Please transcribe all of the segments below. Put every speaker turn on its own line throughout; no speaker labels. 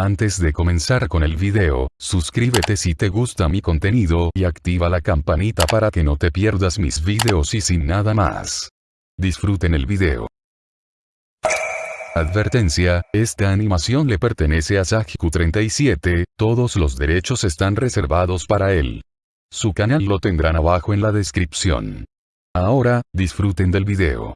Antes de comenzar con el video, suscríbete si te gusta mi contenido y activa la campanita para que no te pierdas mis videos y sin nada más. Disfruten el video. Advertencia, esta animación le pertenece a Sajiku37, todos los derechos están reservados para él. Su canal lo tendrán abajo en la descripción. Ahora, disfruten del video.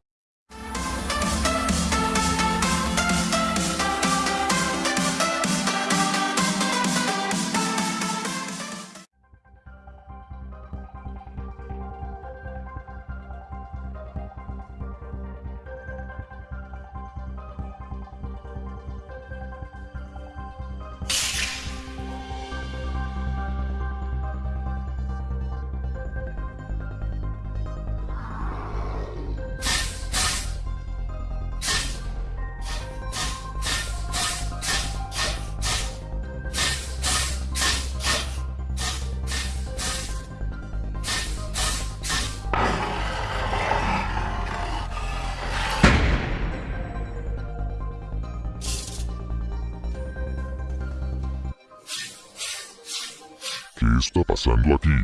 ¿Qué está pasando aquí?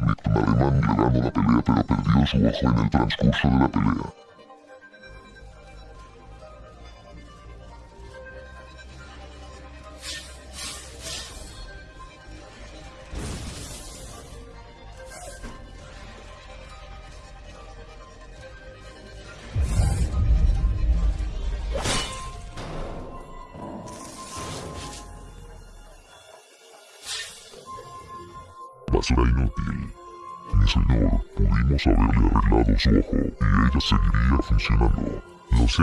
Víctima alemán le ganó la pelea pero perdió su ojo en el transcurso de la pelea. Basura inútil. Mi señor, pudimos haberle arreglado su ojo y ella seguiría funcionando. Lo sé,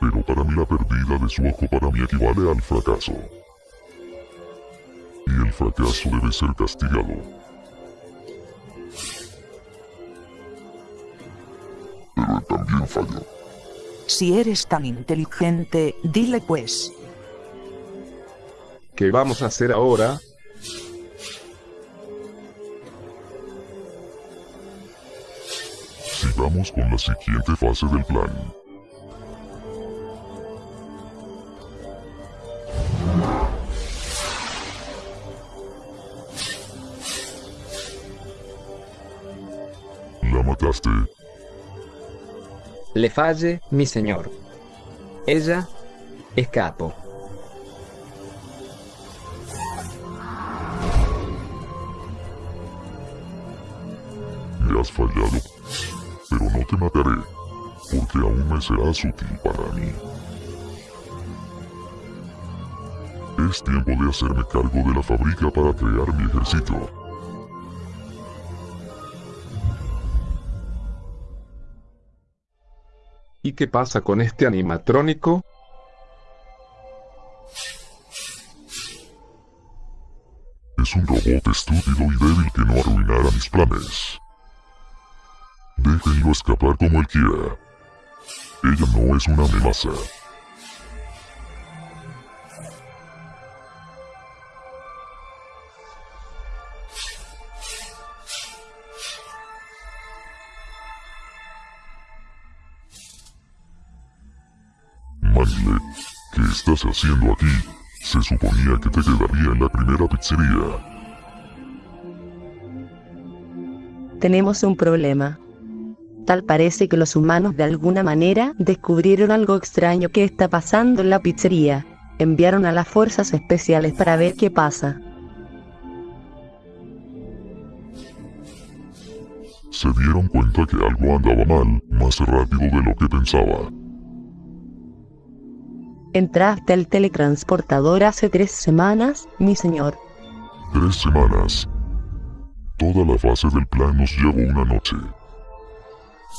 pero para mí la pérdida de su ojo para mí equivale al fracaso. Y el fracaso debe ser castigado. Pero él también falló.
Si eres tan inteligente, dile pues.
¿Qué vamos a hacer ahora?
Sigamos con la siguiente fase del plan. La mataste.
Le falle, mi señor. Ella escapó.
Me has fallado. Pero no te mataré, porque aún me serás útil para mí. Es tiempo de hacerme cargo de la fábrica para crear mi ejército.
¿Y qué pasa con este animatrónico?
Es un robot estúpido y débil que no arruinará mis planes. Déjenlo escapar como él quiera. Ella no es una amenaza. Manlet, ¿qué estás haciendo aquí? Se suponía que te quedaría en la primera pizzería.
Tenemos un problema. Tal parece que los humanos de alguna manera descubrieron algo extraño que está pasando en la pizzería. Enviaron a las fuerzas especiales para ver qué pasa.
Se dieron cuenta que algo andaba mal, más rápido de lo que pensaba.
Entraste al teletransportador hace tres semanas, mi señor.
Tres semanas. Toda la fase del plan nos llevó una noche.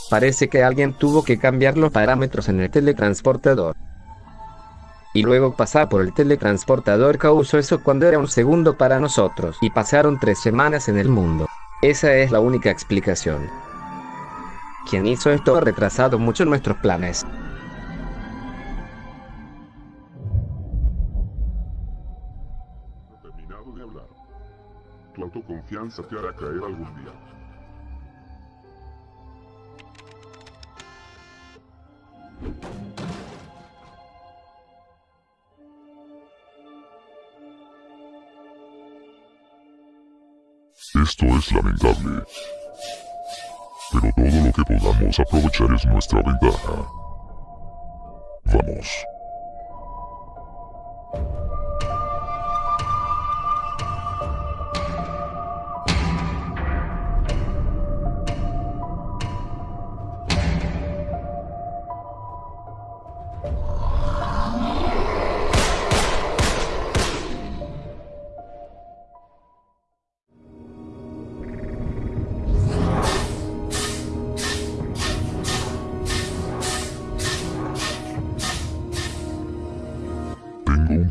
Parece que alguien tuvo que cambiar los parámetros en el teletransportador. Y luego pasar por el teletransportador causó eso cuando era un segundo para nosotros. Y pasaron tres semanas en el mundo. Esa es la única explicación. Quien hizo esto ha retrasado mucho nuestros planes.
Tu autoconfianza te hará caer algún día. Esto es lamentable. Pero todo lo que podamos aprovechar es nuestra ventaja. Vamos.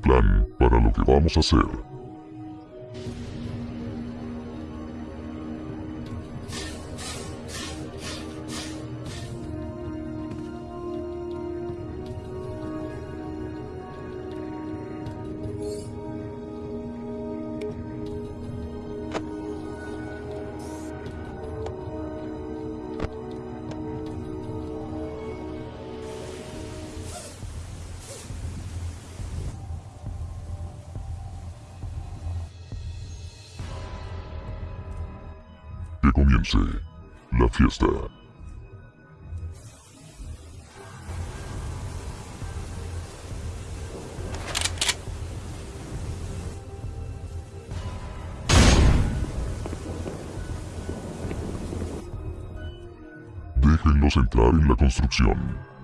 Plan para lo que vamos a hacer. Comience la fiesta. Déjenlos entrar en la construcción.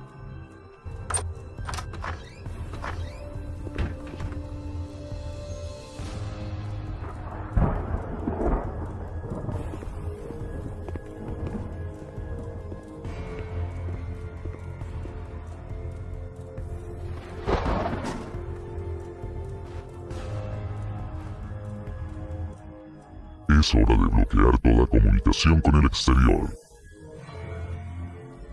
Es hora de bloquear toda comunicación con el exterior.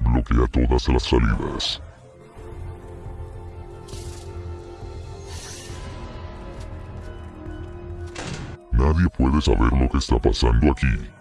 Bloquea todas las salidas. Nadie puede saber lo que está pasando aquí.